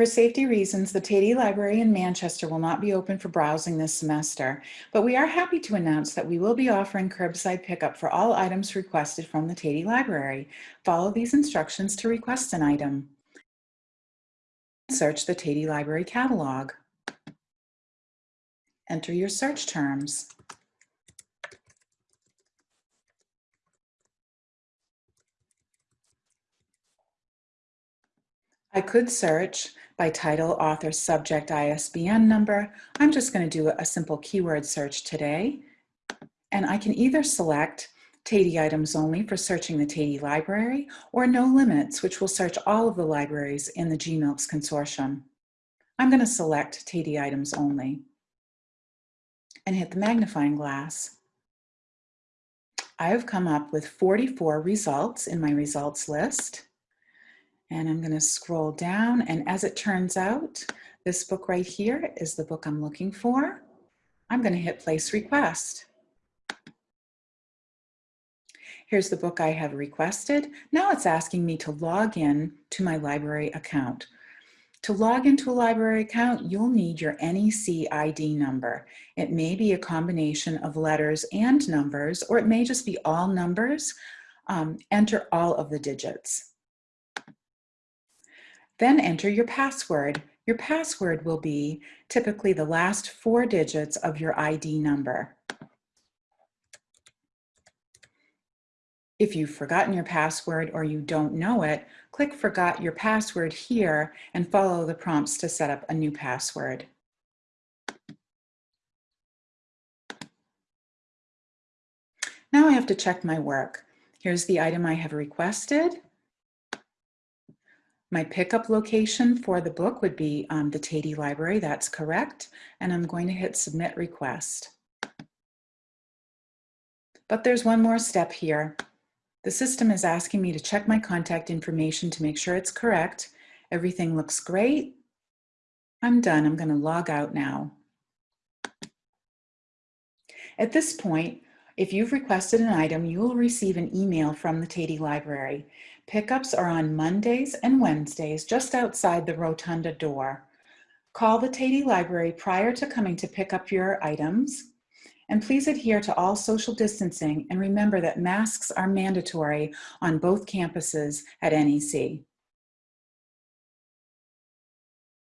For safety reasons, the Teti Library in Manchester will not be open for browsing this semester, but we are happy to announce that we will be offering curbside pickup for all items requested from the Teti Library. Follow these instructions to request an item. Search the Teti Library catalog. Enter your search terms. I could search by title, author, subject, ISBN number. I'm just going to do a simple keyword search today. And I can either select Teti items only for searching the Teti library or no limits, which will search all of the libraries in the GMILCS consortium. I'm going to select Teti items only and hit the magnifying glass. I have come up with 44 results in my results list. And I'm going to scroll down. And as it turns out, this book right here is the book I'm looking for. I'm going to hit place request. Here's the book I have requested. Now it's asking me to log in to my library account. To log into a library account, you'll need your NEC ID number. It may be a combination of letters and numbers, or it may just be all numbers. Um, enter all of the digits. Then enter your password. Your password will be typically the last four digits of your ID number. If you've forgotten your password or you don't know it, click Forgot Your Password here and follow the prompts to set up a new password. Now I have to check my work. Here's the item I have requested. My pickup location for the book would be um, the Teti Library, that's correct. And I'm going to hit Submit Request. But there's one more step here. The system is asking me to check my contact information to make sure it's correct. Everything looks great. I'm done. I'm going to log out now. At this point, if you've requested an item, you will receive an email from the Teti Library. Pickups are on Mondays and Wednesdays just outside the rotunda door. Call the Teti Library prior to coming to pick up your items. And please adhere to all social distancing and remember that masks are mandatory on both campuses at NEC.